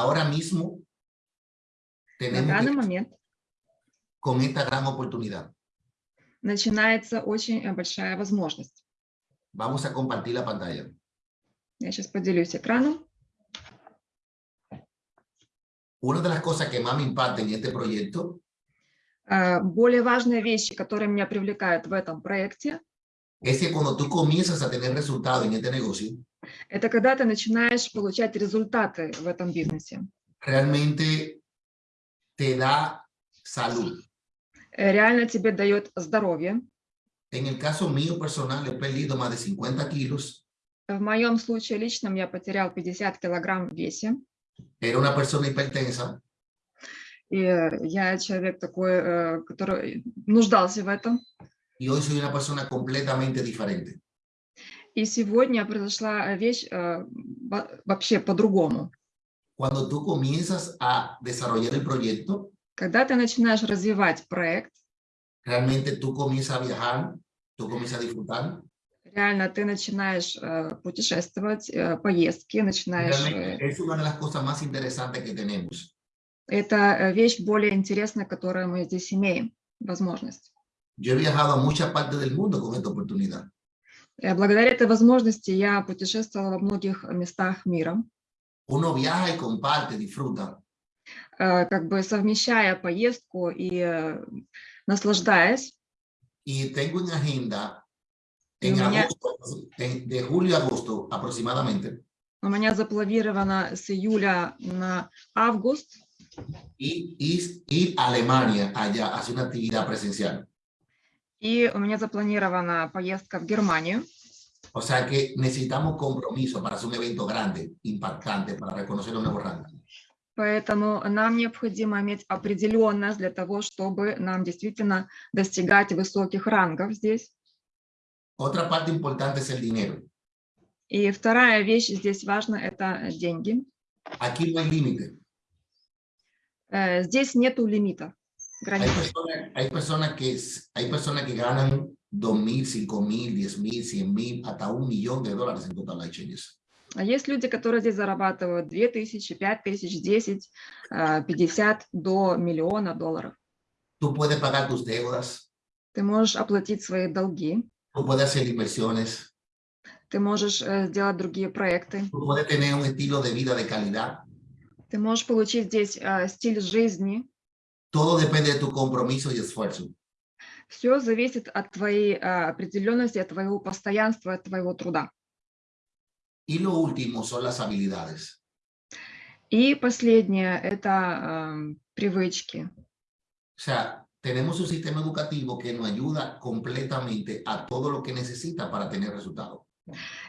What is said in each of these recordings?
ahora mismo На tenemos данный que- момент con esta gran oportunidad. начинается очень большая возможность. Vamos a compartir la pantalla. Я сейчас поделюсь экраном. Una de las cosas que más me impacta en este proyecto Э, Более важные вещи, которые меня привлекают в этом проекте, es que cuando tú comienzas a tener resultados en este negocio, это когда ты начинаешь получать результаты в этом бизнесе. realmente te da salud. Э, Реально тебе дает здоровье. En el caso mío personal, he perdido más de 50 kilos. В моем случае личном я потерял 50 килограмм в весе. Era una persona hipertensa. И э, я человек такой, э, который нуждался в этом. Y hoy soy una persona completamente diferente. И сегодня произошла вещь э, во- вообще по-другому. Cuando tú comienzas a desarrollar el proyecto, Когда ты начинаешь развивать проект, realmente tú comienzas a viajar, tú comienzas a disfrutar. реально ты начинаешь э, путешествовать, э, поездки, начинаешь... э, Realmente es una de las cosas más interesantes que tenemos. Это э, вещь более интересная, которую мы здесь имеем, возможность. Yo he viajado a muchas partes del mundo con esta oportunidad. Э, Благодаря этой возможности я путешествовала во многих местах мира, Uno viaja y comparte, disfruta. э, как бы совмещая поездку и э, наслаждаясь. Y tengo en agenda, Y en mañana- agosto, en- de julio a agosto aproximadamente, У меня запланировано с июля на август y, y- ir a Alemania allá a hacer una actividad presencial. И у меня запланирована поездка в Германию. O sea que necesitamos compromiso para hacer un evento grande, impactante, para reconocer los nuevos rangos. Поэтому нам необходимо иметь определенность для того, чтобы нам действительно достигать высоких рангов здесь. Otra parte importante es el dinero. И вторая вещь здесь важна – это деньги. Aquí no hay límite. Э, Здесь нету лимита, Hay границ. personas, hay personas que, hay personas que ganan 2 mil, 5 mil, 10 mil, 100 mil, hasta un millón de dólares en Total Life Changes. А есть люди, которые здесь зарабатывают 2000, 5000, 10, э, 50 до миллиона долларов. Tú puedes pagar tus deudas, Ты можешь оплатить свои долги, tú puedes hacer inversiones, ты можешь э, сделать другие проекты, tú puedes tener un estilo de vida de calidad. ты можешь получить здесь э, стиль жизни. Todo depende de tu compromiso y esfuerzo. Все зависит от твоей э, определенности, от твоего постоянства, от твоего труда. Y lo último son las habilidades. И последнее – это э, привычки. O sea, tenemos un sistema educativo que nos ayuda completamente a todo lo que necesita para tener resultados.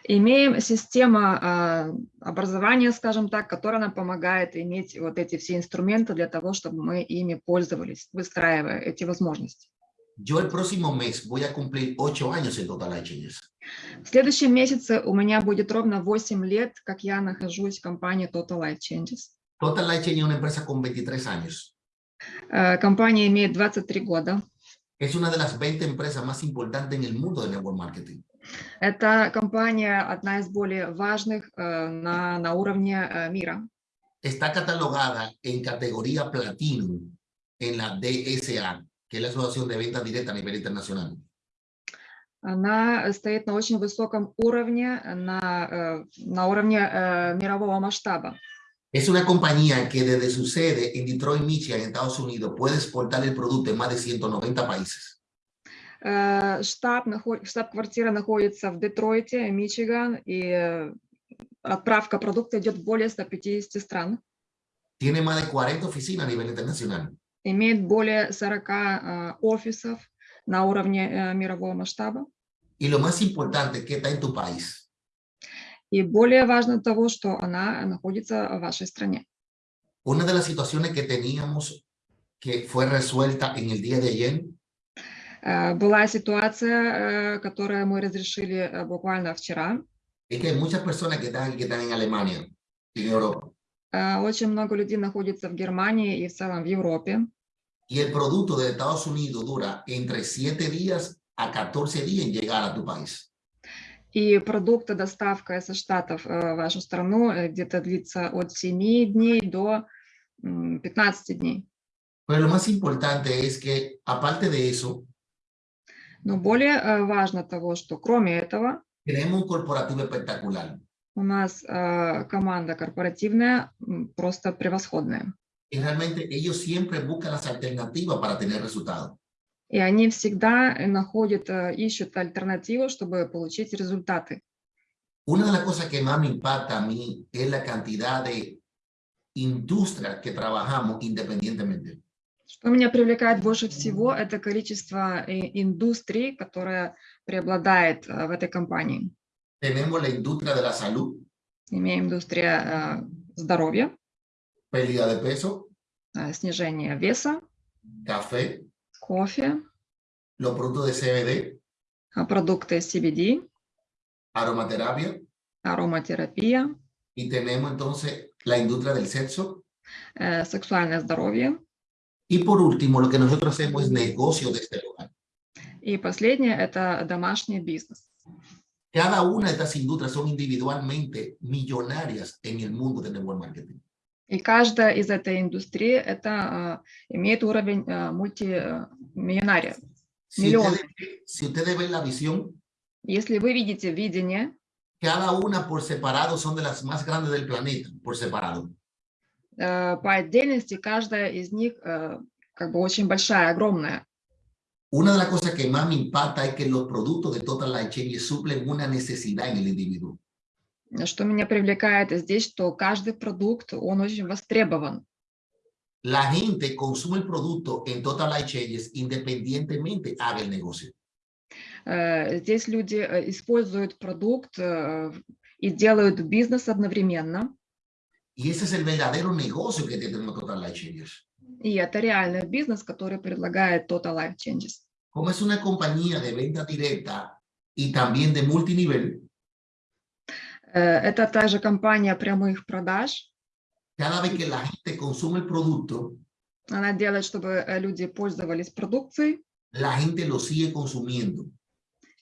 Имеем систему э, образования, скажем так, которая нам помогает иметь вот эти все инструменты для того, чтобы мы ими пользовались, выстраивая эти возможности. Yo el próximo mes voy a cumplir ocho años en Total Life Changes. В следующем месяце у меня будет ровно 8 лет, как я нахожусь в компании Total Life Changes. Total Life Changes es una empresa con 23 años. Э, Компания имеет 23 года. Es una de las 20 empresas más importantes en el mundo de network marketing. Это компания одна из более важных э, на, на уровне э, мира. Está catalogada en categoría Platinum en la DSA, que es la Asociación de Ventas Directas a nivel internacional. Она стоит на очень высоком уровне, на, э, на уровне э, мирового масштаба. Es una compañía que desde su sede en Detroit, Michigan, en Estados Unidos, puede exportar el producto en más de 190 países. Э, Штаб, штаб-квартира находится в Детройте, Мичиган, и отправка продукта идет в более 150 стран. Tiene más de 40 oficinas a nivel internacional. Имеет более 40 э, офисов на уровне э, мирового масштаба. Y lo más importante que está en tu país. И более важно того, что она находится в вашей стране. Una de las situaciones que teníamos que fue resuelta en el día de ayer Была ситуация, э, которую мы разрешили э, буквально вчера. Э, Очень много людей находится в Германии и в целом в Европе. y el producto de Estados Unidos dura entre 7 días a 14 días en llegar a tu país. И продукты, доставка со Штатов э, в вашу страну э, где-то длится от 7 дней до м, 15 дней. Pero lo más importante es que, aparte de eso, Но более э, важно того, что кроме этого tenemos un corporativo espectacular. у нас э, команда корпоративная просто превосходная. Y realmente ellos siempre buscan las alternativas para tener resultados. И они всегда э, находят, э, ищут альтернативу, чтобы получить результаты. Una de las cosas que más me impacta a mí es la cantidad de industrias que trabajamos independientemente. Что меня привлекает больше всего, это количество э, индустрий, которое преобладает э, в этой компании. Tenemos la industria de la salud, Имеем индустрия э, здоровья, pérdida de peso, снижение веса, café, кофе, los productos de CBD, продукты CBD, aromaterapia, ароматерапия, y tenemos entonces la industria del sexo. сексуальное здоровье. Y por último, lo que nosotros hacemos es negocio de este lugar. И последнее – это домашний бизнес. Cada una de estas industrias son individualmente millonarias en el mundo del network marketing. И каждая из этой индустрии это э, имеет уровень э, мультимиллионария. Si Millón. ustedes, si ustedes ven la visión, Если вы видите видение, cada una por separado son de las más grandes del planeta, por separado. Э, по отдельности каждая из них э, как бы очень большая, огромная. Una de las cosas que más me impacta es que los productos de Total Life Changes suplen una necesidad en el individuo. Что меня привлекает здесь, что каждый продукт, он очень востребован. La gente consume el producto en Total Life Changes independientemente haga el negocio. Э, Здесь люди э, используют продукт э, и делают бизнес одновременно. Y ese es el verdadero negocio que tenemos Total Life Changes. И это реальный бизнес, который предлагает Total Life Changes. Como es una compañía de venta directa y también de multinivel, Э, Это также компания прямых продаж. cada vez que la gente consume el producto, Она делает, чтобы э, люди пользовались продукцией, la gente lo sigue consumiendo.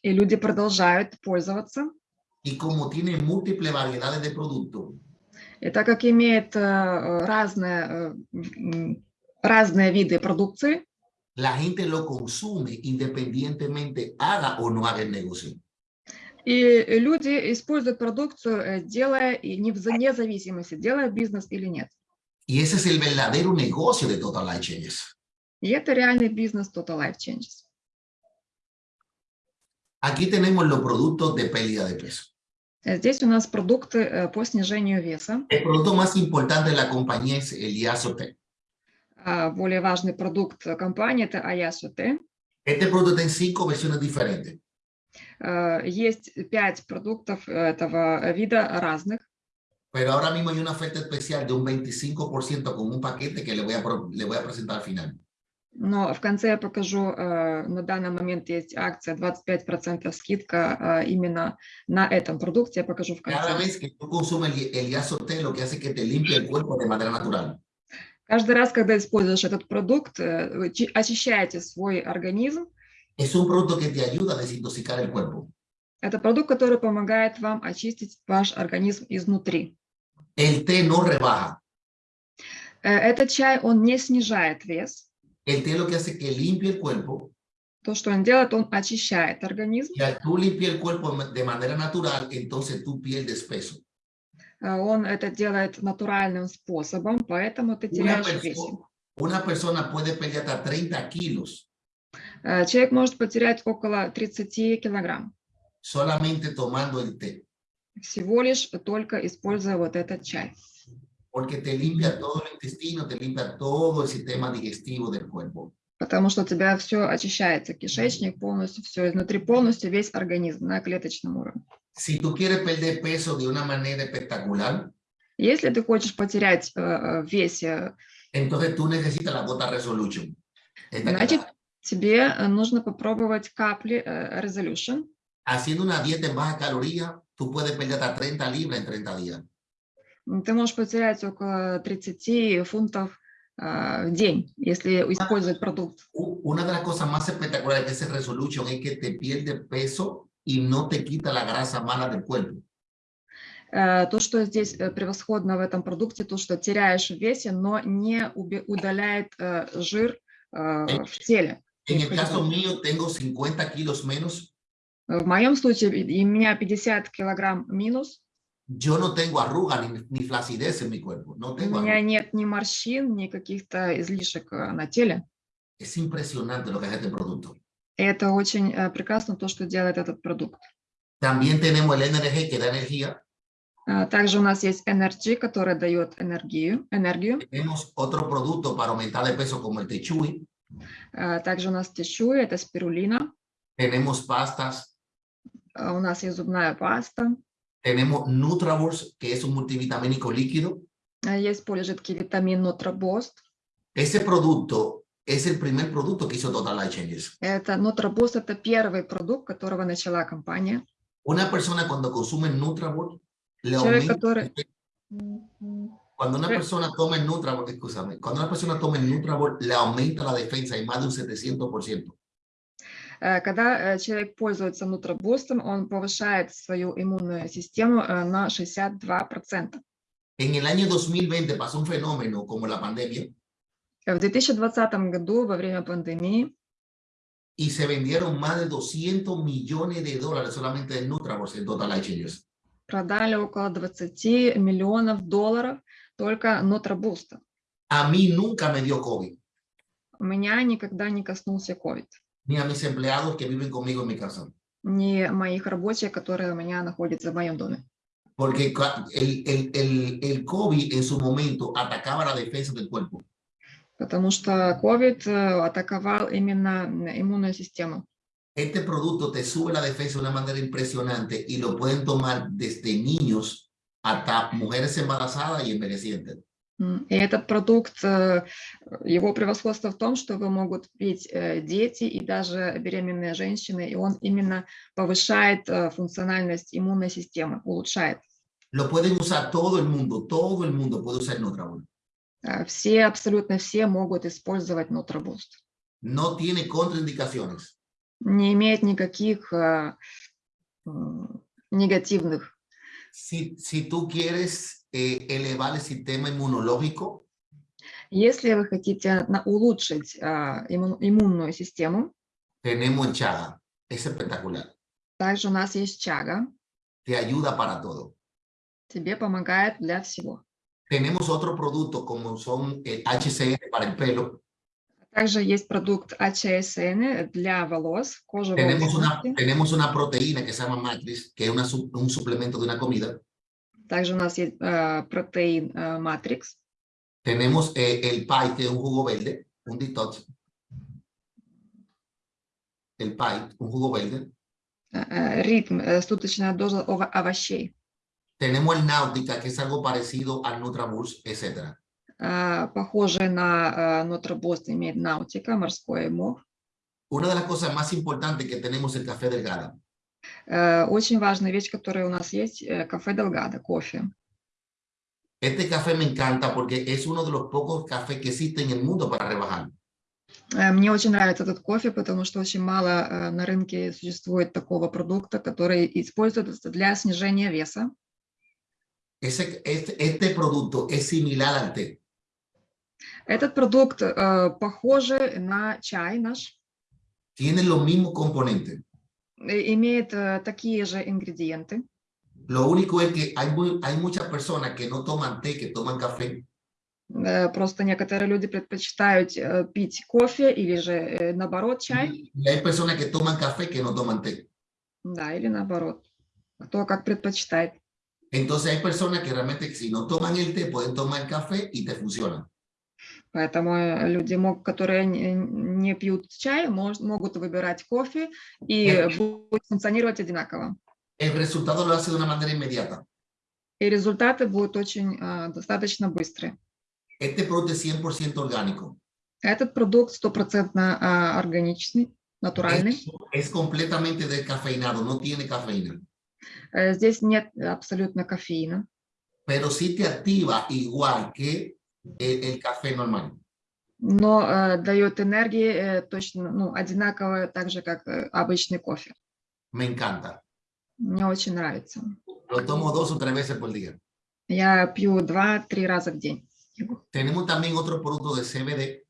и люди продолжают пользоваться. Y como tiene múltiples variedades de productos, И так как имеет э, разные, э, разные виды продукции, la gente lo consume independientemente haga o no haga el negocio. и люди используют продукцию, э, делая и не вне зависимости, делая бизнес или нет. Y ese es el verdadero negocio de Total Life Changes. И это реальный бизнес Total Life Changes. Aquí tenemos los productos de pérdida de peso. Э, Здесь у нас продукты э, по снижению веса. El producto más importante de la compañía es el Iasote. А Более важный продукт компании – это Аясуте. Este producto en cinco versiones diferentes. Э, Есть пять продуктов этого вида разных. Pero ahora mismo hay una oferta especial de un 25% con un paquete que le voy a, le voy a presentar al final. Но в конце я покажу, э, на данный момент есть акция 25% скидка э, именно на этом продукте, я покажу в Cada конце. vez que tú consumes el, el Iasote, lo que hace es que te limpia el cuerpo de manera natural. Каждый раз, когда используешь этот продукт, э, вы очищаете свой организм. Es un producto que te ayuda a desintoxicar el cuerpo. Это продукт, который помогает вам очистить ваш организм изнутри. El té no rebaja. Этот чай, он не снижает вес. El té lo que hace que limpia el cuerpo То, что он делает, он очищает организм. y al tú limpiar el cuerpo de manera natural, entonces tú pierdes peso. Э, Он это делает натуральным способом, поэтому ты Una теряешь в весе. persona, una persona puede perder hasta 30 kilos Э, Человек может потерять около 30 килограмм, solamente tomando el té, всего лишь только используя вот этот чай. porque te limpia todo el intestino, te limpia todo el sistema digestivo del cuerpo. Потому что у тебя все очищается, кишечник полностью, все изнутри полностью, весь организм на клеточном уровне. Si tú quieres perder peso de una manera espectacular, Если ты хочешь потерять э, э, в весе, entonces tú necesitas la gota resolution. Esta que значит, está. тебе э, нужно попробовать капли э, Resolution. Haciendo una dieta en baja caloría, tú puedes perder hasta 30 libras en 30 días. Ты можешь потерять около 30 фунтов э, в день, если использовать продукт. Una de las cosas más espectaculares de ese resolution es que te pierde peso y no te quita la grasa mala del cuerpo. Э, То, что здесь э, превосходно в этом продукте, то, что теряешь в весе, но не удаляет э, жир э, в теле. En el caso mío, tengo 50 kilos menos. В моем случае у меня 50 килограмм минус, Yo no tengo arruga ni, ni flacidez en mi cuerpo. No у tengo меня arruga. нет ни морщин, ни каких-то излишек э, на теле. Es impresionante lo que es este producto. Это очень э, прекрасно, то, что делает этот продукт. También tenemos el NRG que da energía. А, Также у нас есть Energy, который дает энергию. энергию. Tenemos otro producto para aumentar de peso como el Techui. А, Также у нас Тишуи, это спирулина. Tenemos pastas. А, У нас есть зубная паста. Tenemos Nutravox, que es un multivitamínico líquido. А, Есть полижидкий витамин Нутробост. Ese producto es el primer producto que hizo Total Life Changes. Это Нутробост, это первый продукт, которого начала компания. Una persona cuando consume Nutravox, le Человек, aumenta- который... Cuando una Sí. persona toma el Nutravox, escúchame, cuando una persona toma el Nutravox, le aumenta la defensa en más de un 700%. Э, Когда э, человек пользуется Нутробустом, он повышает свою иммунную систему э, на 62%. En el año 2020 pasó un fenómeno como la pandemia В 2020 году, во время пандемии, y se vendieron más de 200 millones de dólares solamente de Nutravox en Total Life Changes. продали около 20 миллионов долларов только Нутробуста. A mí nunca me dio COVID, У меня никогда не коснулся COVID. ni a mis empleados que viven conmigo en mi casa. Ни моих рабочих, которые у меня находятся в моем доме. Porque ca- el, el, el, el COVID en su momento atacaba la defensa del cuerpo. Потому что COVID э, атаковал именно иммунную систему. Este producto te sube la defensa de una manera impresionante y lo pueden tomar desde niños hasta mujeres embarazadas y envejecientes. И этот продукт, э, его превосходство в том, что его могут пить э, дети и даже беременные женщины, и он именно повышает э, функциональность иммунной системы, улучшает. Lo pueden usar todo el mundo, todo el mundo puede usar Nutrabol. Э, Все, абсолютно все могут использовать Нутробуст. No tiene contraindicaciones. Не имеет никаких негативных. Si, si tú quieres eh, elevar el sistema inmunológico, Если вы хотите на- улучшить а, иммун- иммунную систему, tenemos el chaga. Es espectacular. также у нас есть чага, Te ayuda para todo. тебе помогает для всего. Tenemos otro producto como son el HCN para el pelo. Также есть продукт АЧСН для волос, кожи Tenemos una, волос. tenemos una proteína que se llama Matrix, que es una su- un suplemento de una comida. Также у нас есть э, протеин э, Матрикс. Tenemos eh, el PAI, que es un jugo verde, un detox. El PAI, un jugo verde. э, э, ритм, э, суточная доза ова- овощей. Tenemos el Náutica, que es algo parecido al Nutraboost, etc. Э, Похожий на э, Нутробост имеет наутика, морской мох. Una de las cosas más importantes que tenemos es el café delgado. Э, Очень важная вещь, которая у нас есть, э, кафе Делгадо, кофе. Este café me encanta porque es uno de los pocos cafés que existen en el mundo para rebajar. Э, Мне очень нравится этот кофе, потому что очень мало на рынке существует такого продукта, который используется для снижения веса. Ese, este, este producto es similar al té. Этот продукт э, похожий на чай наш, Tiene los mismos componentes. э, имеет э, такие же ингредиенты. Lo único es que hay, muy- hay muchas personas que no toman té, que toman café. Э, Просто некоторые люди предпочитают э, пить кофе или же э, наоборот чай, Y hay personas que toman café que no toman té. да, или наоборот, кто как предпочитает. Entonces hay personas que realmente si no toman el té, pueden tomar el café y te funciona. Поэтому э, люди, которые не, пьют чай, могут выбирать кофе и Э. будет функционировать одинаково. И результаты будут очень э, достаточно быстрые. Este producto es 100% orgánico. Этот продукт стопроцентно э, органичный, натуральный. Es, es completamente descafeinado, no tiene cafeína. Здесь нет абсолютно кофеина, Pero sí te activa igual que el, café normal. но э, дает энергии э, точно ну, одинаково, так же, как э, обычный кофе. Me encanta. Мне очень нравится. Lo tomo dos o tres veces por día. Я пью два-три раза в день. Tenemos también otro producto de CBD.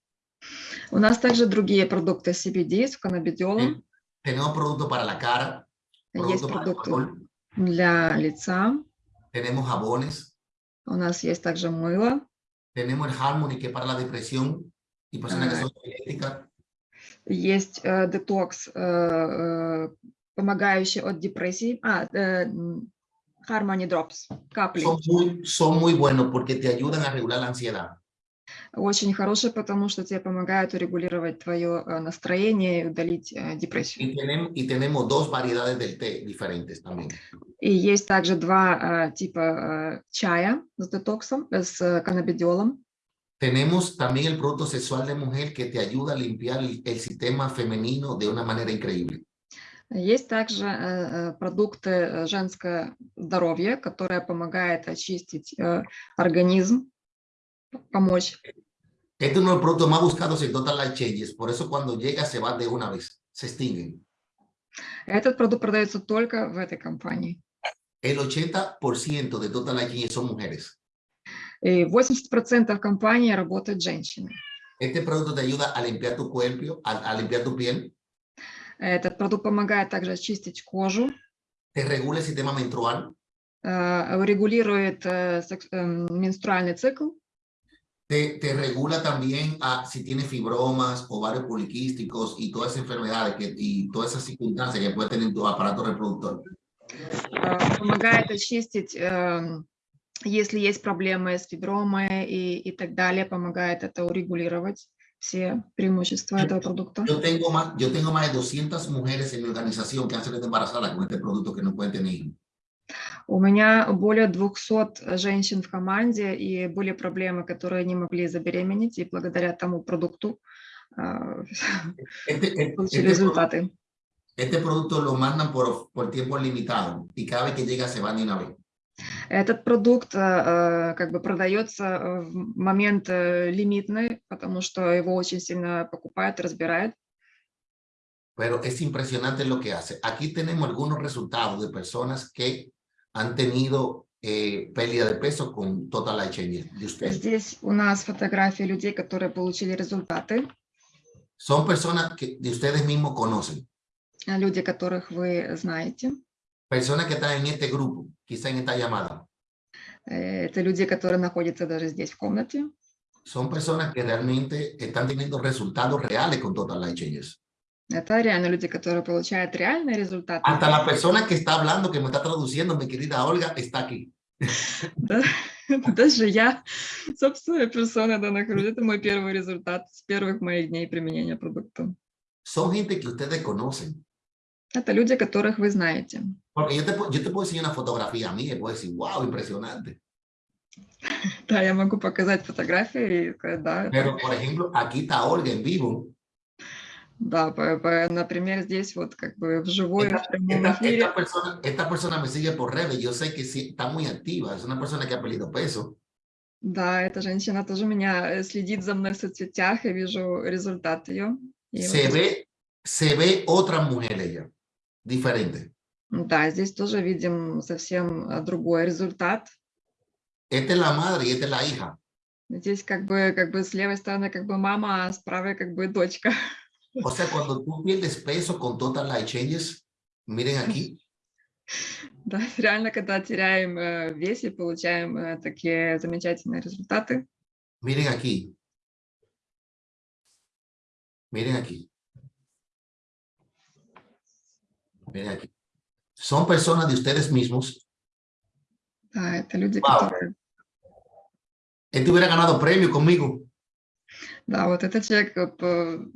У нас также другие продукты CBD с каннабидиолом. Tenemos productos para la cara. Есть продукты для лица. Tenemos jabones. У нас есть также мыло. Tenemos el Harmony que es para la depresión y personas que Ah. son eléctricas. Есть э, детокс, э, э, помогающий от депрессии. А, э, м, Harmony Drops, капли. Son muy, son muy buenos porque te ayudan a regular la ansiedad. Очень хорошие, потому что тебе помогают урегулировать твое э, настроение и удалить э, депрессию. Y tenemos, tenemos dos variedades del té diferentes también. И есть также два э, типа чая с детоксом, с каннабидиолом. Tenemos también el producto sexual de mujer que te ayuda a limpiar el, el sistema femenino de una manera increíble. Есть также э, продукты женское здоровье, которое помогает очистить э, организм, помочь. Este es uno de los productos más buscados en Total Life Changes, por eso cuando llega se va de una vez, se extinguen. Этот продукт продается только в этой компании. El 80% de Total Life Changes son mujeres. И 80% компании работают женщины. Este producto te ayuda a limpiar tu cuerpo, a, a limpiar tu piel, Этот продукт помогает также очистить кожу, te regula el sistema menstrual, э, регулирует э, секс- эм, менструальный цикл, te, te regula también a si tienes fibromas, ovarios poliquísticos y todas esas enfermedades que, y todas esas circunstancias que puede tener tu aparato reproductor. э, помогает очистить, эм, если есть проблемы с фибромой и, и так далее, помогает это урегулировать, все преимущества этого продукта. Yo tengo más, yo tengo más de 200 mujeres en mi organización que han salido embarazadas con este producto que no pueden tener hijos. У меня более 200 женщин в команде, и были проблемы, которые не могли забеременеть, и благодаря тому продукту este- получили результаты. este producto lo mandan por, por tiempo limitado y cada vez que llega se van de una vez. Этот продукт э, э, как бы продается в момент э, лимитный, потому что его очень сильно покупают, разбирают. Pero es impresionante lo que hace. Aquí tenemos algunos resultados de personas que han tenido eh, pérdida de peso con Total Life Changes de ustedes. Здесь у нас фотографии людей, которые получили результаты, Son personas que de ustedes mismos conocen. э, люди, которых вы знаете. Personas que están en este grupo, quizá en esta llamada. Э, Это люди, которые находятся даже здесь в комнате. Son personas que realmente están teniendo resultados reales con Total Life Changes. Это реально люди, которые получают реальные результаты. Hasta la persona que está hablando, que me está traduciendo, mi querida Olga, está aquí. Да, Даже я, собственная персона, да, нахожусь. Это мой первый результат с первых моих дней применения продукта. Son gente que ustedes conocen. Это люди, которых вы знаете. Porque yo te, yo te puedo enseñar una fotografía a mí y puedo decir, wow, impresionante. Да, я могу показать фотографии и сказать, да, Pero, por ejemplo, aquí está Olga en vivo. Да, по- по- например, здесь вот как бы в Esta, прямом esta- эфире. esta persona, esta persona me sigue por redes. Yo sé que sí, está muy activa. Es una persona que ha perdido peso. Да, эта женщина тоже меня э, следит за мной в соцсетях, я вижу результат ее. Se вот- ve, se ve otra mujer ella, diferente. Да, здесь тоже видим совсем э, другой результат. Esta es la madre y esta es la hija. Здесь как бы, как бы с левой стороны как бы мама, а с правой как бы дочка. O sea, cuando tú pierdes peso con Total Life Changes, miren aquí, Да, реально, когда теряем э, вес и получаем э, такие замечательные результаты. miren aquí. Miren aquí. Miren aquí. Son personas de ustedes mismos. Да, это люди, Вау. которые... Él te hubiera ganado premio conmigo. Да, вот этот человек, э, п-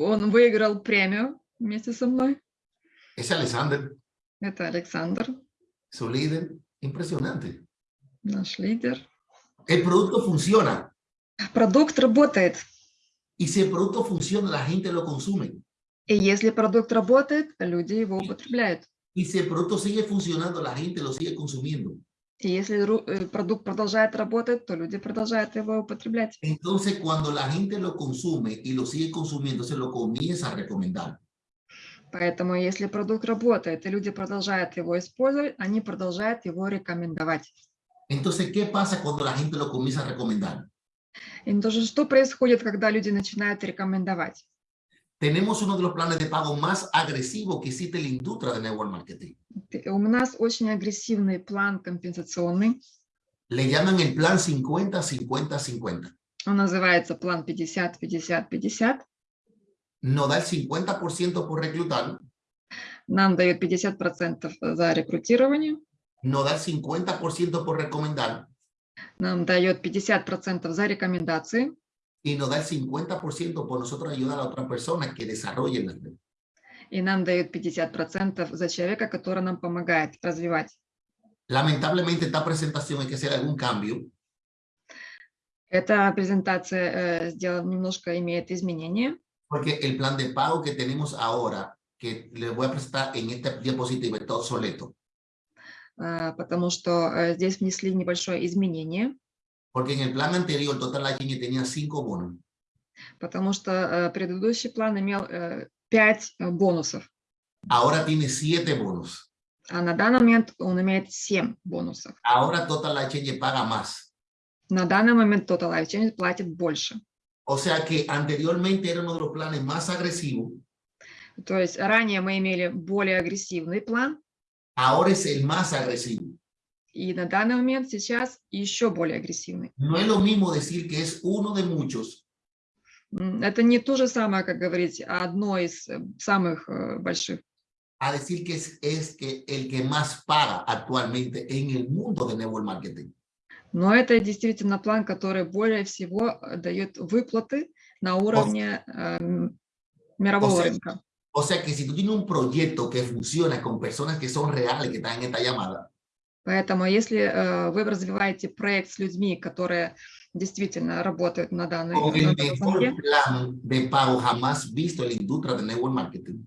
он выиграл премию вместе со мной. Ese Alexander, Это Александр, su líder, impresionante. наш лидер. El producto funciona. Продукт работает. Y si el producto funciona, la gente lo consume. И если продукт работает, люди его употребляют. Y si el producto sigue funcionando, la gente lo sigue consumiendo. И если э, продукт продолжает работать, то люди продолжают его употреблять. Entonces, cuando la gente lo consume y lo sigue consumiendo, se lo comienza a recomendar. Поэтому если продукт работает и люди продолжают его использовать, они продолжают его рекомендовать. Entonces, ¿qué pasa cuando la gente lo comienza a recomendar? Entonces, что происходит, когда люди начинают рекомендовать? Tenemos uno de los planes de pago más agresivos que existe en la industria de network marketing. Ты- У нас очень агрессивный план компенсационный. Le llaman el plan 50-50-50. Он называется план 50-50-50. Nos da el 50% por reclutar, Нам дают 50% за рекрутирование, nos da el 50% por recomendar нам дает 50% за рекомендации, y nos da el 50% por nosotros ayudar a otras personas que desarrollen las redes. и нам дают 50% за человека, который нам помогает развивать. Lamentablemente, esta presentación hay que hacer algún cambio Эта презентация э, сделана немножко имеет изменения, porque el plan de pago que tenemos ahora, que les voy a presentar en esta diapositiva, está obsoleto. э, потому что э, здесь внесли небольшое изменение, Porque en el plan anterior, Total Life tenía cinco bonos. потому что э, предыдущий план имел 5 бонусов, Ahora tiene siete bonos. а на данный момент он имеет 7 бонусов. Ahora Total Life paga más. На данный момент Total Life Change платит больше. O sea que anteriormente era uno de los planes más agresivos. То есть ранее мы имели более агрессивный план, Ahora es el más agresivo. И на данный момент сейчас еще более агрессивный. No es lo mismo decir que es uno de muchos Это не то же самое, как говорить, а одно из э, самых э, больших, a decir que es, es que el que más paga actualmente en el mundo de network marketing. но это действительно план, который более всего э, дает выплаты на уровне э, мирового sea, рынка. O sea que si tú tienes un proyecto que funciona con personas que son reales, que están en esta llamada, Поэтому если э, вы развиваете проект с людьми, которые действительно работают на данной marketing,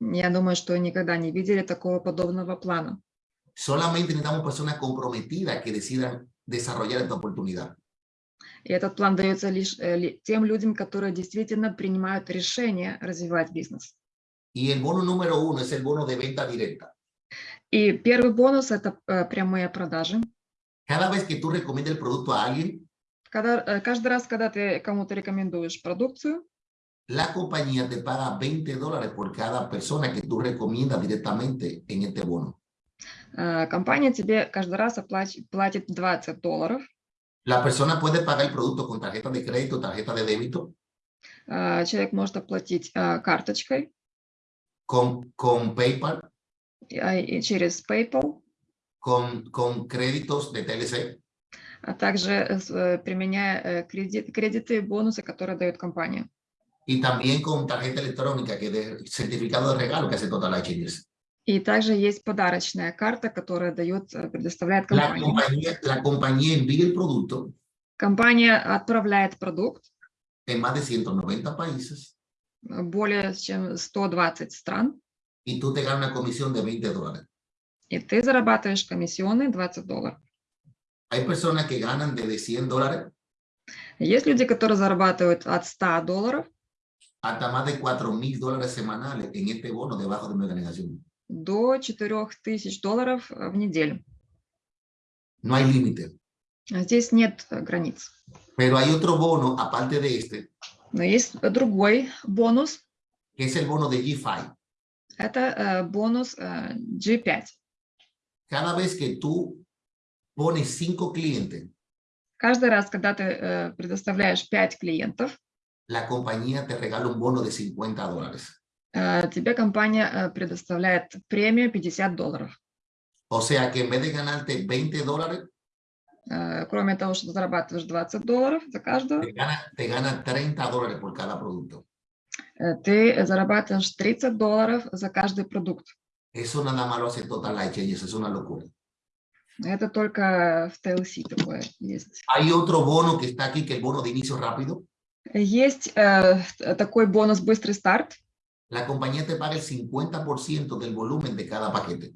я думаю, что никогда не видели такого подобного плана. solamente necesitamos personas comprometidas que decidan desarrollar esta oportunidad. И этот план дается лишь э, тем людям, которые действительно принимают решение развивать бизнес. Y el bono número uno es el bono de venta directa. И первый бонус – это э, прямые продажи. Cada vez que tú recomiendas el producto a alguien, Когда, э, каждый раз, когда ты кому-то рекомендуешь продукцию, la compañía te paga 20 dólares por cada persona que tú recomiendas directamente en este bono. э, компания тебе каждый раз платит 20 долларов. La persona puede pagar el producto con tarjeta de crédito, tarjeta de débito, Э, Человек может оплатить э, карточкой con, con PayPal, э, через PayPal, con, con créditos de TLC, а также э, э, применяя э, кредит- кредиты и бонусы, которые дает компания. y también con tarjeta electrónica, que de certificado de regalo que hace Total Changers. И также есть подарочная карта, которая дает, предоставляет La компания. compañía, la compañía envía el producto Компания отправляет продукт en más de 190 países более чем 120 стран, y tú te ganas una comisión de 20 dólares. и ты зарабатываешь комиссионные 20 долларов. Hay personas que ganan desde 100 dólares Есть люди, которые зарабатывают от 100 долларов hasta más de 4 mil dólares semanales en este bono debajo de mi organización. до 4000 долларов э, в неделю. No hay límite. А Здесь нет э, границ. Pero hay otro bono, aparte de este, Но есть другой бонус. que es el bono de G5. Это э, бонус э, G5. Cada vez que tú pones 5 clientes, Каждый раз, когда ты э, предоставляешь 5 клиентов, la compañía te regala un bono de 50 dólares. э, тебе компания э, предоставляет премию 50 долларов. O sea que en vez de ganarte 20 dólares, Э, Кроме того, что ты зарабатываешь 20 долларов за каждого, te gana, te gana 30 dólares por cada producto. Э, ты зарабатываешь 30 долларов за каждый продукт. Eso nada más lo hace Total Life Changes, es una locura. Это только в TLC такое есть. Hay otro bono que está aquí, que es el bono de inicio rápido. Есть э, такой бонус «Быстрый старт». La compañía te paga el 50% del volumen de cada paquete.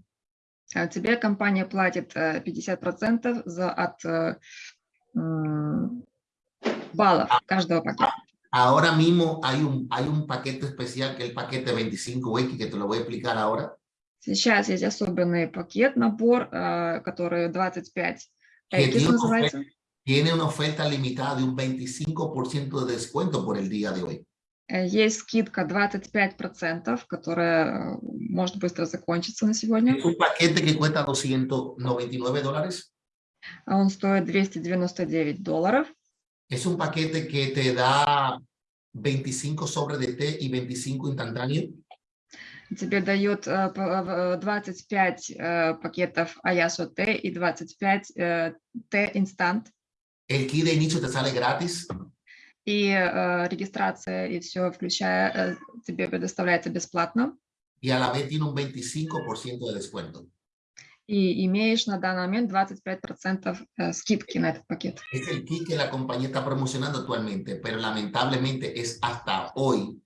А Тебе компания платит э, 50% за, от э, м, баллов каждого пакета. Ahora mismo hay un, hay un paquete especial que es el paquete 25X que te lo voy a explicar ahora. Сейчас есть особенный пакет, набор, э, который 25 que Экис tiene una, называется. oferta, tiene una oferta limitada de un 25% de descuento por el día de hoy. Э, Есть скидка 25%, которая э, может быстро закончиться на сегодня. Es un paquete que cuesta 299 dólares. А Он стоит 299 долларов. Es un paquete que te da 25 sobres de té y 25 instantáneos. Тебе дают э, п- э, 25 э, пакетов Аясо Т и 25 э, Т инстант. El kit de inicio te sale gratis. И э, регистрация и все, включая, э, тебе предоставляется бесплатно. y a la vez tiene un 25% de descuento. И имеешь на данный момент 25% э, скидки на этот пакет. Es el kit que la compañía está promocionando actualmente, pero lamentablemente es hasta hoy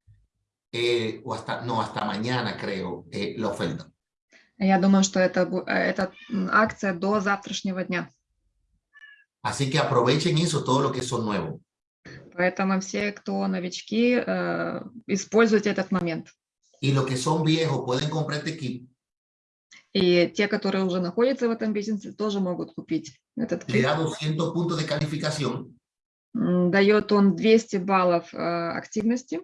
eh, o hasta, no, hasta mañana creo, eh, la oferta. Я думаю, что это, э, это акция до завтрашнего дня. Así que aprovechen eso, todo lo que son nuevos. Поэтому все, кто новички, э, используйте этот момент. Y los que son viejos pueden comprar este kit. И те, которые уже находятся в этом бизнесе, тоже могут купить этот кит. da 200 puntos de calificación М, Дает он 200 баллов э, активности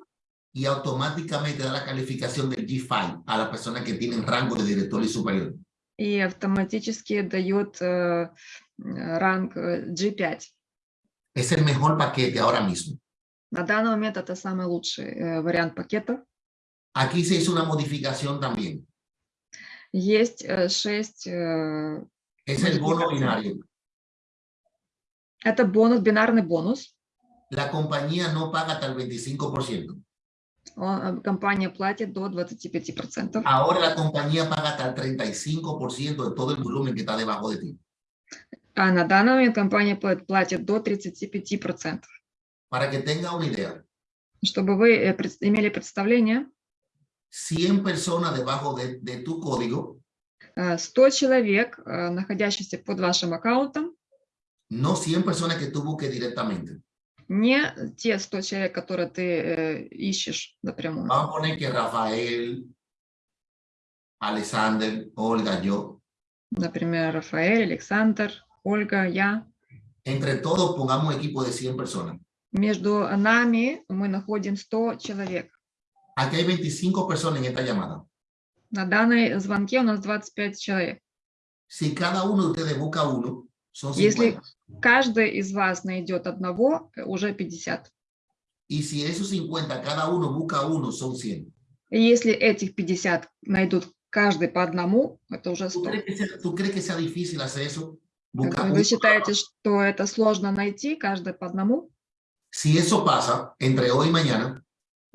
y automáticamente da la calificación del G5 a las personas que tienen rango de director y superior. и автоматически дает э, э, ранг э, G5. Es el mejor paquete ahora mismo. На данный момент это самый лучший э, вариант пакета. Aquí se hizo una modificación también. Есть э, 6, Es bono binario. это бонус, бинарный бонус. La compañía no paga hasta el 25%. Он, э, компания платит до 25%. Ahora la compañía paga hasta el 35% de todo el volumen que está debajo de ti. А на данный момент компания пла- платит до 35%. Para que tenga una idea, Чтобы вы э, имели представление, 100 personas debajo de, de tu código, э, 100 человек, э, находящихся под вашим аккаунтом, no 100 personas que tú busques directamente. не те 100 человек, которые ты э, ищешь напрямую. Vamos a poner que Rafael, Alexander, Olga, yo, Например, Рафаэль, Александр, Ольга, я. entre todos pongamos equipo de 100 personas. Между нами мы находим 100 человек. Aquí hay 25 personas en esta llamada. На данной звонке у нас 25 человек. Si cada uno de ustedes busca uno, son Если 50. каждый из вас найдет одного, э, уже 50. Y si esos 50, cada uno busca uno, son 100. И если этих 50 найдут каждый по одному, это уже ¿Tú 100. crees, que sea, tú crees que sea difícil hacer eso? Buscar Вы uno. считаете, что это сложно найти, каждый по одному? Si eso pasa entre hoy y mañana,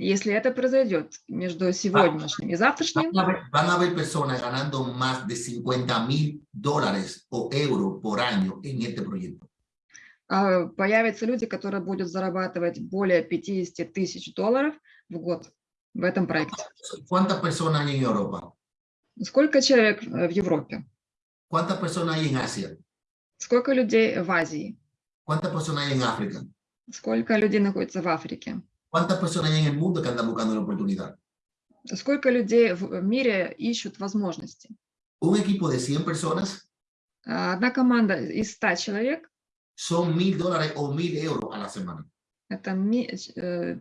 Если это произойдет между сегодняшним и завтрашним, van a haber, personas ganando más de 50 mil dólares o euros por año en este proyecto. а, появятся люди, которые будут зарабатывать более 50 тысяч долларов в год в этом проекте. ¿Cuántas personas hay en Europa? Сколько человек э, в Европе? ¿Cuántas personas hay en Asia? Сколько людей в Азии? ¿Cuántas personas hay en África? Сколько людей находится в Африке? ¿Cuántas personas hay en el mundo que andan buscando la oportunidad? Сколько людей в мире ищут возможности? Un equipo de 100 personas А, Одна команда из 100 человек son mil dólares o mil euros a la semana. – это ми- э,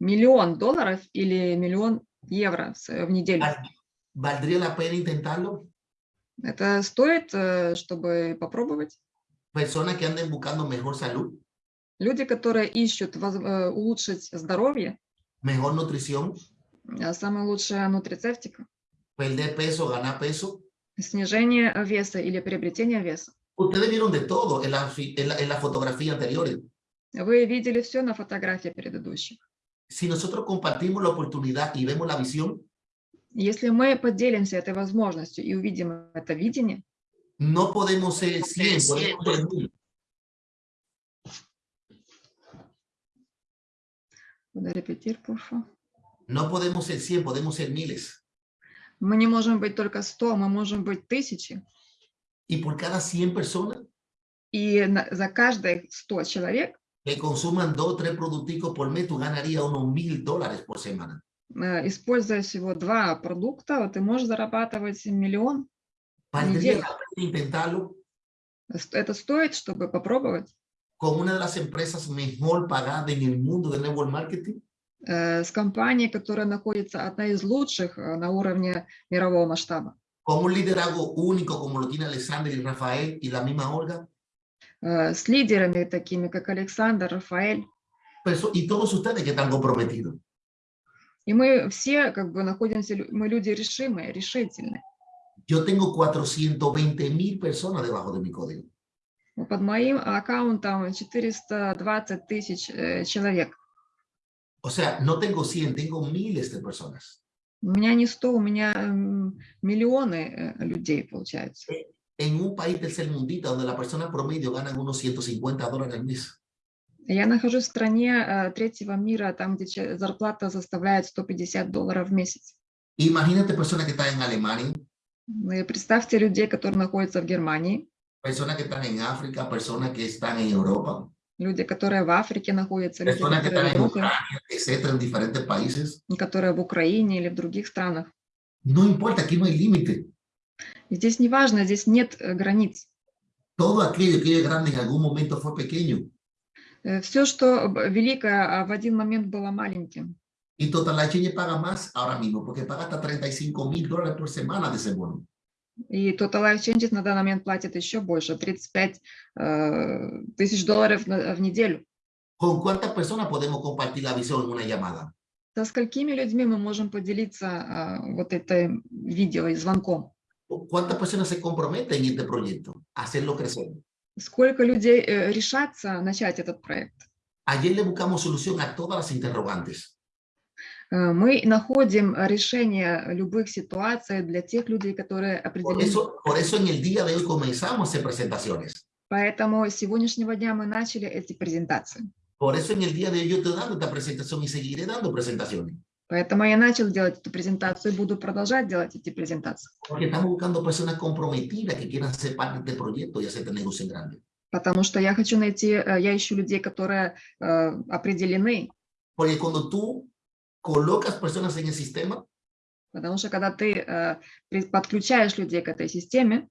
миллион долларов или миллион евро в неделю. Val- ¿Valdría la pena intentarlo? Это стоит, э, чтобы попробовать. Personas que anden buscando mejor salud, Люди, которые ищут э, улучшить здоровье, mejor nutrición, а самая лучшая нутрицептика perder peso, ganar peso. – снижение веса или приобретение веса. Ustedes vieron de todo en la, en la, en la fotografía anteriores. Вы видели все на фотографии предыдущих. Si nosotros compartimos la oportunidad y vemos la visión, Если мы поделимся этой возможностью и увидим это видение, no podemos ser 100, podemos ser 1000. Куда репетир, пуфа. No podemos ser 100, podemos ser miles. мы не можем быть только 100, мы можем быть тысячи. Y por cada 100 personas, И на- за каждые 100 человек que consuman dos o tres producticos por mes, tú ganarías unos mil dólares por semana. Э, Используя всего два продукта, ты можешь зарабатывать миллион. ¿Valdría la pena intentarlo С- Это стоит, чтобы попробовать con una de las empresas mejor pagadas en el mundo de network marketing? э, с компанией, которая находится одна из лучших э, на уровне мирового масштаба, con un liderazgo único como lo tiene Alexander y Rafael y la misma Olga, э, с лидерами такими, как Александр, Рафаэль. Perso- y todos ustedes que están comprometidos. И мы все как бы находимся, лю- мы люди решимые, решительные. Yo tengo 420 mil personas debajo de mi código. Под моим аккаунтом 420 тысяч э, человек. O sea, no tengo 100, tengo miles de personas. У меня не 100, у меня м, миллионы э, людей, получается. En un país tercermundista donde la persona promedio gana unos 150 dólares al mes. Я нахожусь в стране э, третьего мира, там, где зарплата составляет 150 долларов в месяц. Imagínate personas que están en Alemania, Ну представьте людей, которые находятся в Германии, personas que están en África, personas que están en Europa, люди, которые в Африке находятся, люди, personas que están en Ucrania, etcétera, en diferentes países. которые в Украине или в других странах. No importa, aquí no hay límite. Здесь не важно, здесь нет э, границ. Todo aquello que es grande en algún momento fue pequeño. Все, что великое, а в один момент было маленьким. Y Total Exchange paga más ahora mismo porque paga hasta 35 mil dólares por semana de ese bono. И Total Life Changes на данный момент платит еще больше, 35 э, тысяч долларов на- в неделю. ¿Con cuántas personas podemos compartir la visión en una llamada? Со сколькими людьми мы можем поделиться а, вот это видео и звонком? ¿O ¿Cuántas personas se comprometen en este proyecto a hacerlo crecer? Сколько людей э, решатся начать этот проект? Ayer le buscamos solución a todas las interrogantes. Э, Мы находим решение любых ситуаций для тех людей, которые Por определены. eso, por eso en el día de hoy comenzamos a hacer presentaciones. Поэтому с сегодняшнего дня мы начали эти презентации. Por eso en el día de hoy yo estoy dando esta presentación y seguiré dando presentaciones. Поэтому я начал делать эту презентацию и буду продолжать делать эти презентации. Porque estamos buscando personas comprometidas que quieran ser parte de este proyecto y hacer este negocio en grande. Потому что я хочу найти, э, я ищу людей, которые э, определены. Porque cuando tú colocas personas en el sistema, Потому что когда ты э, при- подключаешь людей к этой системе,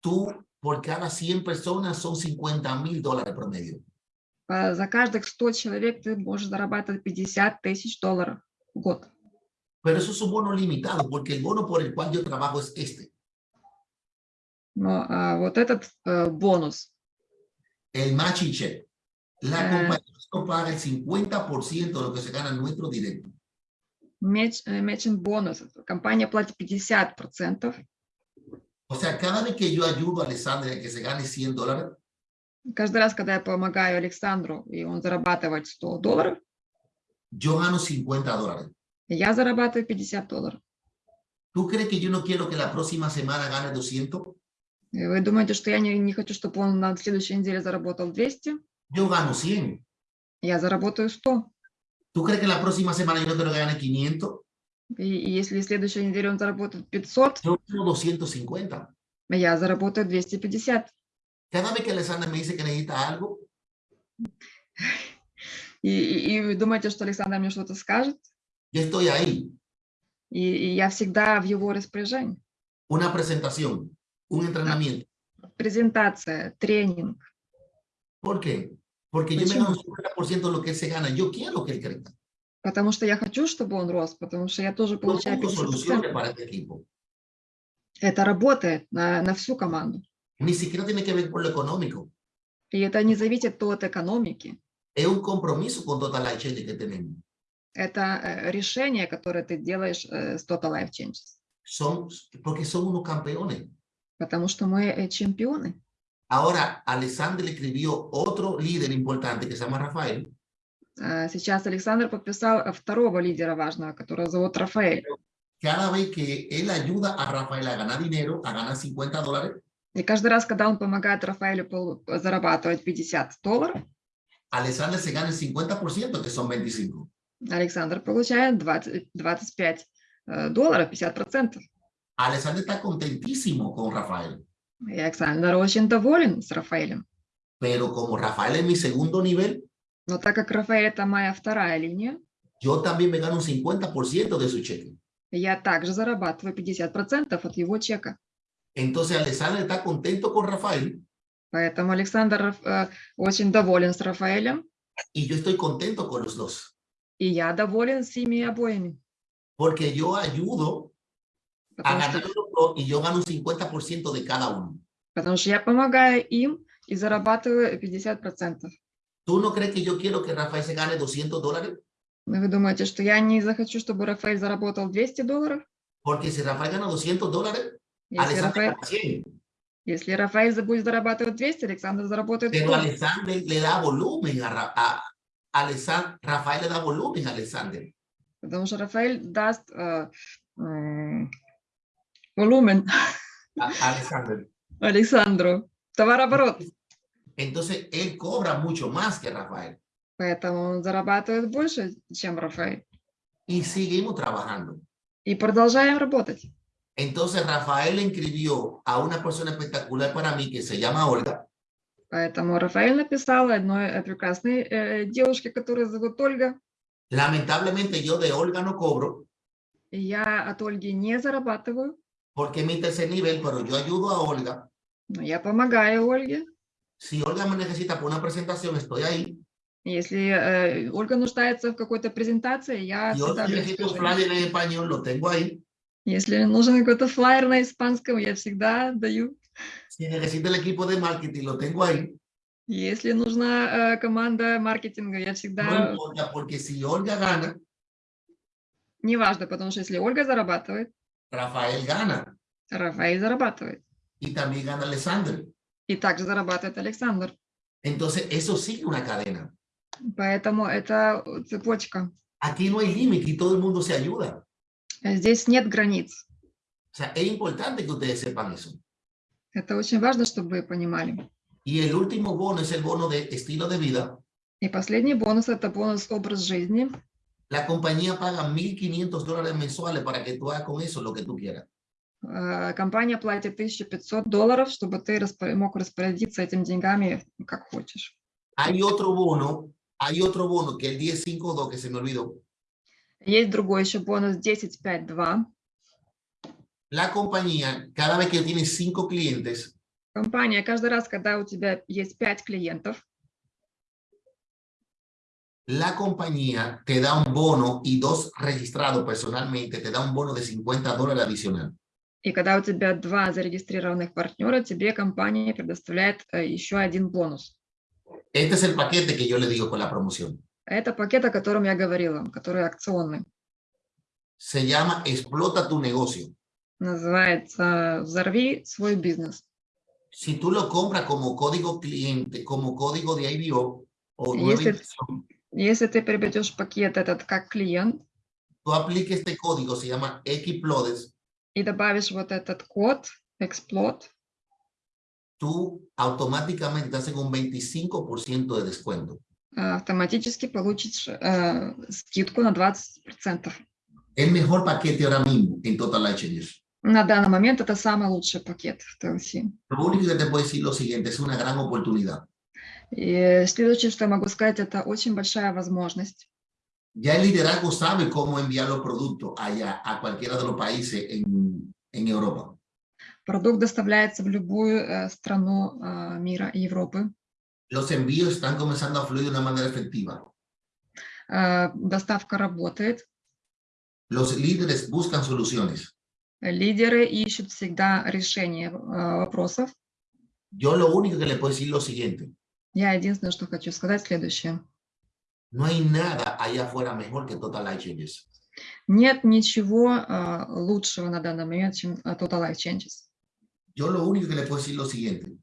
tú por cada 100 personas son 50 mil dólares promedio. э, за каждых 100 человек ты можешь зарабатывать 50 тысяч долларов в год. Pero eso es un bono limitado porque el bono por el cual yo trabajo es este. Но а, вот этот э, бонус, El matching check. La Ah. compañía no paga el 50% de lo que se gana en nuestro directo. меч, э, matching бонус, компания платит 50%. O sea, cada vez que yo ayudo a Alessandra a que se gane 100 dólares, Каждый раз, когда я помогаю Александру, и он зарабатывает 100 долларов, yo gano 50 dólares. я зарабатываю 50 долларов. ¿Tú crees que yo no quiero que la próxima semana gane 200? И вы думаете, что я не, не хочу, чтобы он на следующей неделе заработал 200? Yo gano 100. Я заработаю 100. ¿Tú crees que la próxima semana yo no quiero que gane 500? И, и если следующей неделе он заработает 500, Yo quiero 250. я заработаю 250. Cada vez que Alessandra me dice que necesita algo, И, и- и вы думаете, что Александр мне что-то скажет? yo estoy ahí. И, и я всегда в его распоряжении. Una presentación, un entrenamiento. Презентация, тренинг. ¿Por qué? Porque yo me Почему? gano un 50% de lo que él se gana. Yo quiero que él crezca. Потому что я хочу, чтобы он рос, потому что я тоже получаю busco 50%. soluciones para este equipo. Это работает на, на всю команду. Ni siquiera tiene que ver con lo económico. И это не зависит от экономики. Es un compromiso con Total Life Change que tenemos. Это э, решение, которое ты делаешь э, с Total Life Changes. Son, porque son unos campeones. Потому что мы э, чемпионы. Ahora, Alexander le escribió otro líder importante que se llama Rafael. А Сейчас Александр подписал э, второго лидера важного, которого зовут Рафаэль. Cada vez que él ayuda a Rafael a ganar dinero, a ganar 50 dólares, И каждый раз, когда он помогает Рафаэлю пол- зарабатывать 50 долларов, Alexander se gana el 50%, que son 25. Александр получает 20, 25 э, долларов, 50%. Alexander está contentísimo con Rafael. И Александр очень доволен с Рафаэлем. Pero como Rafael es mi segundo nivel, Но так как Рафаэль это моя вторая линия, yo también me gano un 50% de su cheque. я также зарабатываю 50% от его чека. Entonces Alexander está contento con Rafael Поэтому Александр э, очень доволен с Рафаэлем, y yo estoy contento con los dos. и я доволен с ими обоими. Porque yo ayudo a Потому ganar что, los dos y yo gano un 50% de cada uno. потому что я помогаю им и зарабатываю 50%. ¿Tú no crees que yo quiero que Rafael se gane 200 dólares? Но вы думаете, что я не захочу, чтобы Рафаэль заработал 200 долларов? Porque si Rafael gana 200 dólares, Если Alexander Рафаэль, gana 100. если Рафаэль за- будет зарабатывать 200, Александр заработает Pero 100. Alexander le da volumen a, Ra- a Alexander, Rafael le da volumen a Alexander. Потому что Рафаэль даст э, м, волумен a- a Alexander. Александру. Товарооборот. Entonces él cobra mucho más que Rafael. Поэтому он зарабатывает больше, чем Рафаэль. Y seguimos trabajando. И продолжаем работать. Entonces Rafael inscribió a una persona espectacular para mí que se llama Olga. Поэтому Рафаэль написал одной э, прекрасной э, девушке, которая зовут Ольга. Lamentablemente yo de Olga no cobro И я от Ольги не зарабатываю, porque es mi tercer nivel, pero yo ayudo a Olga. но я помогаю Ольге. Si Olga me necesita para una presentación, estoy ahí. Если э, Ольга нуждается в какой-то презентации, я всегда flyer en español, lo tengo ahí. Если нужен какой-то флайер на испанском, я всегда даю. Si necesita el equipo de marketing, lo tengo ahí. Если нужна э, команда маркетинга, я No всегда... importa, porque si Olga gana, Неважно, потому что если Ольга зарабатывает, Rafael gana. Рафаэль зарабатывает. Y también gana Alexander. И также зарабатывает Александр. Entonces, eso sigue una cadena. Поэтому это цепочка. Aquí no hay límite y todo el mundo se ayuda. Здесь нет границ. O sea, es importante que ustedes sepan eso. Это очень важно, чтобы вы понимали. Y el último bono es el bono de estilo de vida. И последний бонус – это бонус образ жизни. La compañía paga 1.500 dólares mensuales para que tú hagas con eso lo que tú quieras. Э, Компания платит 1500 долларов, чтобы ты распо- мог распорядиться этими деньгами как хочешь. Hay otro bono, hay otro bono que el 1052 que se me olvidó. Есть другой еще бонус 10.5.2. La compañía, cada vez que tiene cinco clientes, Компания каждый раз, когда у тебя есть 5 клиентов, la compañía te da un bono y dos registrados personalmente, te da un bono de 50 dólares adicional. и когда у тебя два зарегистрированных партнера, тебе компания предоставляет э, еще один бонус. Este es el paquete que yo le digo con la promoción. Это пакет, о котором я говорила, который акционный. Se llama Explota tu negocio. Называется «Взорви свой бизнес». Si tú lo compras como código cliente, como código de IBO o Y nueva ese- inversión, Если ты приобретешь пакет этот как клиент tú apliques este código, se llama Xplodes, и добавишь вот этот код «Explode», tú automáticamente te hacen un 25% de descuento. э, автоматически получишь э, скидку на 20%. El mejor paquete ahora mismo en Total Life Changers. На данный момент это самый лучший пакет в TLC. Lo único que te puedo decir lo siguiente, es una gran oportunidad. И следующее, что я могу сказать, это очень большая возможность. Ya el liderazgo sabe cómo enviar los productos allá, a cualquiera de los países en, en Europa. Продукт доставляется в любую э, страну э, мира и Европы. Los envíos están comenzando a fluir de una manera efectiva. Э, Доставка работает. Los líderes buscan soluciones. Лидеры ищут всегда решение э, вопросов. Yo lo único que le puedo decir es lo siguiente. Я единственное, что хочу сказать, следующее. No hay nada allá afuera mejor que Total Life Changes. Нет ничего э, лучшего на данный момент, чем э, Total Life Changes. Yo lo único que le puedo decir lo siguiente.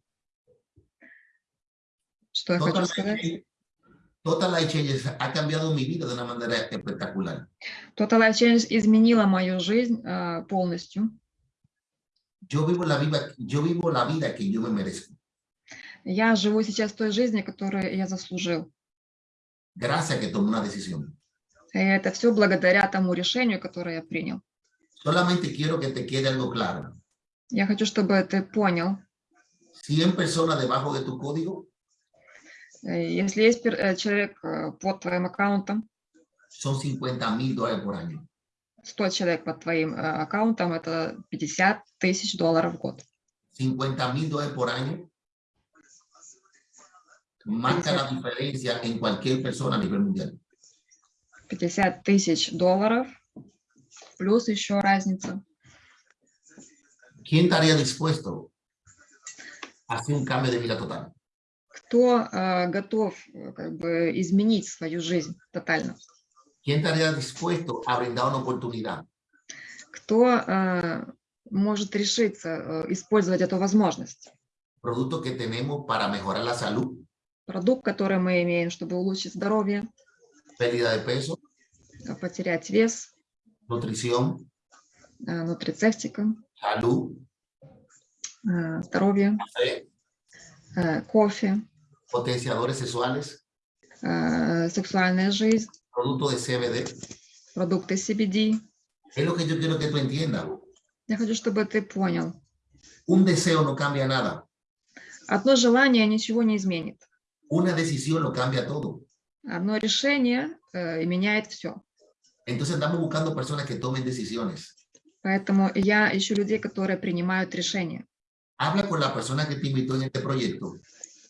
Что я Total хочу Life, сказать? Total Life Changes ha cambiado mi vida de una manera espectacular. Total Life Changes изменила мою жизнь э, полностью. Yo vivo la vida, yo vivo la vida que yo me merezco. Я живу сейчас той жизнью, которую я заслужил. Gracias que tomé una decisión. И это все благодаря тому решению, которое я принял. Solamente quiero que te quede algo claro. Я хочу, чтобы ты понял, 100 personas debajo de tu código Э, Если есть э, человек э, под твоим аккаунтом, son 50 mil dólares por año. 100 человек под твоим аккаунтом, это 50 тысяч долларов в год. 50 mil dólares por año marca la diferencia en cualquier persona a nivel mundial. 50 тысяч долларов, плюс еще разница. ¿Quién estaría dispuesto a hacer un cambio de vida total? Кто э, готов э, как бы изменить свою жизнь тотально? ¿Quién estaría dispuesto a brindar una oportunidad? Кто э, может решиться э, использовать эту возможность? Producto que tenemos para mejorar la salud, Продукт, который мы имеем, чтобы улучшить здоровье, pérdida de peso, э, потерять вес, nutrición, э, нутрицептика, salud, э, здоровье, э, кофе, potenciadores sexuales, сексуальная жизнь, producto de CBD. продукты CBD. Es lo que yo quiero que tú entiendas. Я хочу, чтобы ты понял. Un deseo no cambia nada. Одно желание ничего не изменит. Una decisión lo cambia todo. Одно решение э, и меняет все. Entonces estamos buscando personas que tomen decisiones. Поэтому я ищу людей, которые принимают решения. Habla con la persona que te invitó en este proyecto.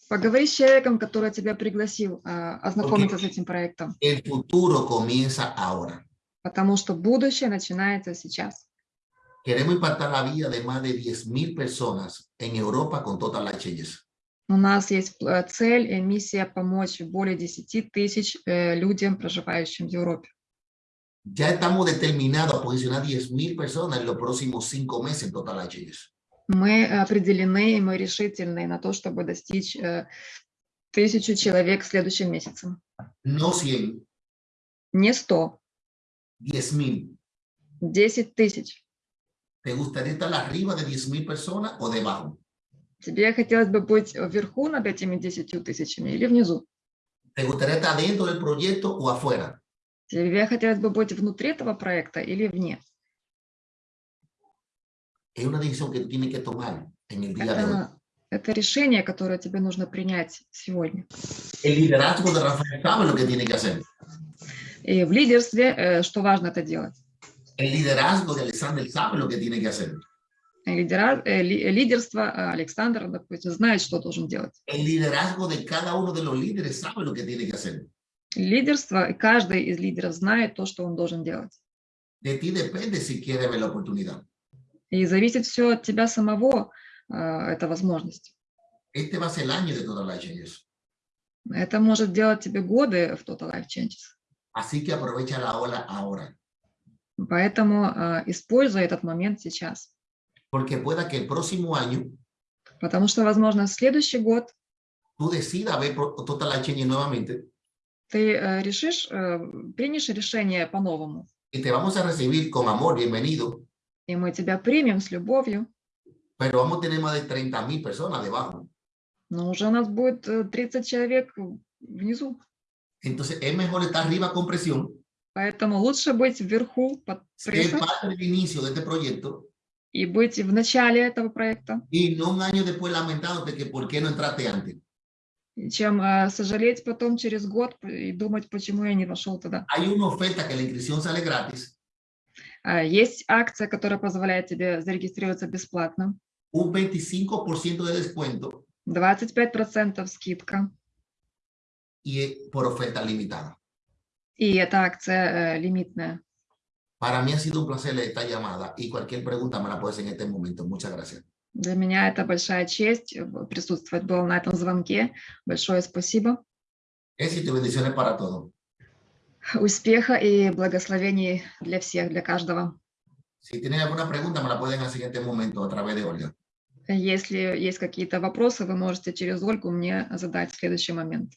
Поговори с человеком, который тебя пригласил а, ознакомиться с этим проектом, El futuro comienza ahora. потому что будущее начинается сейчас. Queremos impactar la vida de más de 10.000 personas en Europa con Total Life Changes. У нас есть э, цель и миссия помочь более 10 тысяч э, людям, проживающим в Европе. Ya estamos determinados a posicionar 10.000 personas en los próximos cinco meses en Total Changes. Мы определены, и мы решительны на то, чтобы достичь э, тысячу человек следующим месяцем. No 100, Не 100, 10.000. 10 тысяч. ¿Te gustaría estar arriba de 10.000 personas o debajo? Тебе хотелось бы быть вверху над этими 10 тысячами или внизу? ¿Te gustaría estar dentro del proyecto o afuera? Тебе хотелось бы быть внутри этого проекта или вне? Es una decisión que tú tienes que tomar en el día de hoy. Это, это решение, которое тебе нужно принять сегодня. El liderazgo de Rafael sabe lo que tiene que hacer. И в лидерстве, э, что важно это делать? El liderazgo de Alexander sabe lo que tiene que hacer. Лидера, э, ли- лидерство э, Александр, допустим, знает, что должен делать. Лидерство, каждый из лидеров знает то, что он должен делать. De ti depende si quieres ver la oportunidad. И зависит все от тебя самого, э, эта возможность. Este va a ser el año de Total Life Changes. Это может делать тебе годы в Total Life Changes. Así que aprovecha la ola ahora. Поэтому э, используй этот момент сейчас. Porque pueda que el próximo año Потому что, возможно, в следующий год tú decidas ver Total Life Changes nuevamente ты э, решишь, э, примешь решение по-новому. y te vamos a recibir con amor, bienvenido, И мы тебя примем с любовью. pero vamos a tener más de 30 mil personas debajo. Но уже у нас будет э, 30 человек внизу. Entonces es mejor estar arriba con presión, Поэтому лучше быть вверху под ser прессом parte del inicio de este proyecto и быть в начале этого проекта, y no un año después lamentándote que por qué no entraste antes. чем э, сожалеть потом через год и думать, почему я не вошел туда. Hay una oferta que la inscripción sale gratis, А, Есть акция, которая позволяет тебе зарегистрироваться бесплатно. un 25% de descuento 25% скидка. y es por oferta limitada. И эта акция э, лимитная. Para mí ha sido un placer esta llamada y cualquier pregunta me la puedes en este momento. Muchas gracias. Для меня это большая честь э, присутствовать было на этом звонке. Большое спасибо. Éxito y bendiciones para todos. Успеха и благословений для всех, для каждого. Si tienen alguna pregunta, me la pueden hacer en este momento a través de Olga. Если есть какие-то вопросы, вы можете через Ольгу мне задать в следующий момент.